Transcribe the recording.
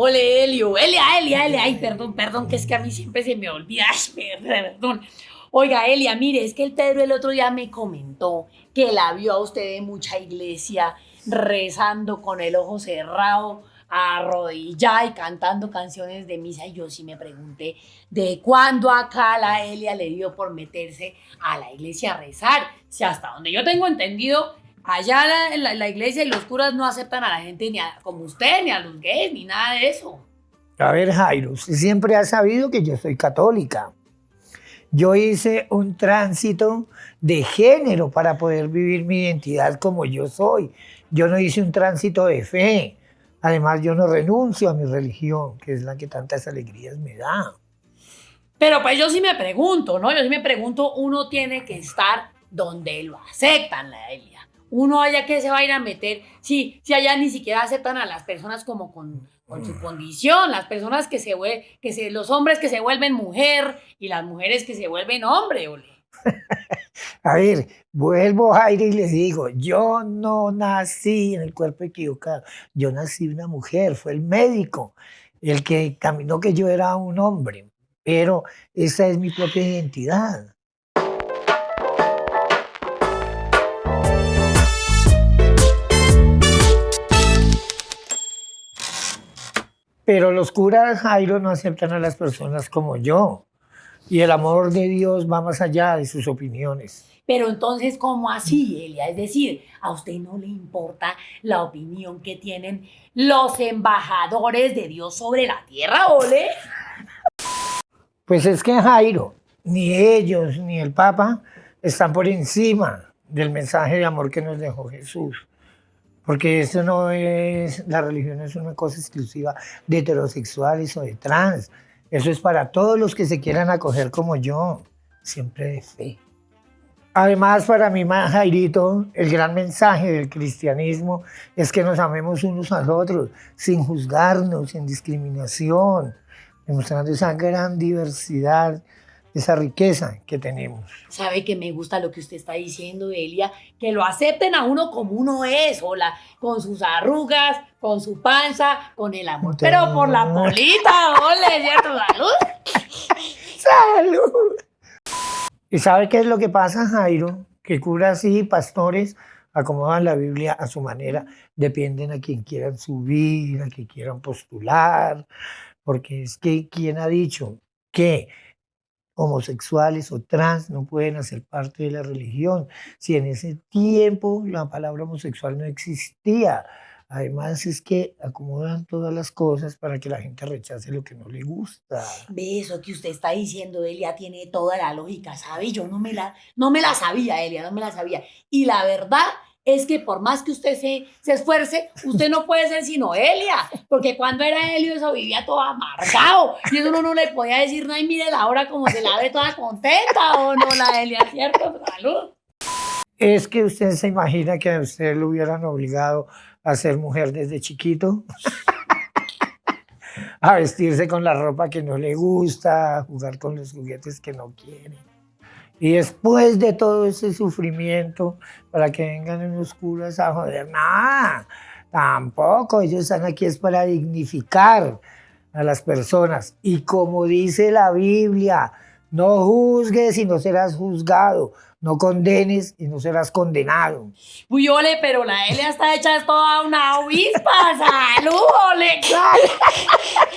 Ole, Helio, Elia, Elia, Elia. Ay, perdón, perdón, que es que a mí siempre se me olvida. Perdón. Oiga, Elia, mire, es que el Pedro el otro día me comentó que la vio a usted en mucha iglesia rezando con el ojo cerrado, arrodillada y cantando canciones de misa. Y yo sí me pregunté de cuándo acá la Elia le dio por meterse a la iglesia a rezar. Si hasta donde yo tengo entendido, allá la, la, iglesia y los curas no aceptan a la gente ni como usted, ni a los gays, ni nada de eso. A ver, Jairo, usted siempre ha sabido que yo soy católica. Yo hice un tránsito de género para poder vivir mi identidad como yo soy. Yo no hice un tránsito de fe. Además, yo no renuncio a mi religión, que es la que tantas alegrías me da. Pero pues yo sí me pregunto, ¿no? Yo sí me pregunto, uno tiene que estar donde lo aceptan, la Elia. Uno allá que se va a ir a meter, si, si allá ni siquiera aceptan a las personas como con, con su condición, las personas que se vuelven, que se, los hombres que se vuelven mujer y las mujeres que se vuelven hombre, ole. A ver, vuelvo a aire y le digo, yo no nací en el cuerpo equivocado, yo nací una mujer, fue el médico el que caminó que yo era un hombre, pero esa es mi propia identidad. Pero los curas Jairo no aceptan a las personas como yo. Y el amor de Dios va más allá de sus opiniones. Pero entonces, ¿cómo así, Elia? Es decir, ¿a usted no le importa la opinión que tienen los embajadores de Dios sobre la tierra, ole? Pues es que Jairo, ni ellos ni el Papa están por encima del mensaje de amor que nos dejó Jesús. Porque eso no es, la religión es una cosa exclusiva de heterosexuales o de trans. Eso es para todos los que se quieran acoger como yo, siempre de fe. Además, para mí, Jairito, el gran mensaje del cristianismo es que nos amemos unos a otros, sin juzgarnos, sin discriminación, demostrando esa gran diversidad esa riqueza que tenemos. Sabe que me gusta lo que usted está diciendo, Elia, que lo acepten a uno como uno es, hola, con sus arrugas, con su panza, con el amor, pero por la polita, ole, ¿cierto? Salud. Salud. ¿Y sabe qué es lo que pasa, Jairo? Que curas y pastores acomodan la Biblia a su manera, dependen a quien quieran subir, a quien quieran postular, porque es que quien ha dicho que homosexuales o trans no pueden hacer parte de la religión. Si en ese tiempo la palabra homosexual no existía, Además es que acomodan todas las cosas para que la gente rechace lo que no le gusta. Ve eso que usted está diciendo, Elia, tiene toda la lógica, ¿sabe? Yo no me la, no me la sabía, Elia, no me la sabía. Y la verdad es que por más que usted se, esfuerce, usted no puede ser sino Elia, porque cuando era Helio eso vivía todo amargado, y eso uno no le podía decir, no, y mire la hora como se la ve toda contenta, o no, la Elia, ¿cierto? Salud. Es que usted se imagina que a usted lo hubieran obligado a ser mujer desde chiquito, a vestirse con la ropa que no le gusta, a jugar con los juguetes que no quiere. Y después de todo ese sufrimiento, para que vengan en los curas a joder, nada, tampoco, ellos están aquí es para dignificar a las personas. Y como dice la Biblia, no juzgues y no serás juzgado, no condenes y no serás condenado. Uy, ole, pero la L está hecha es toda una avispa, salud, ole.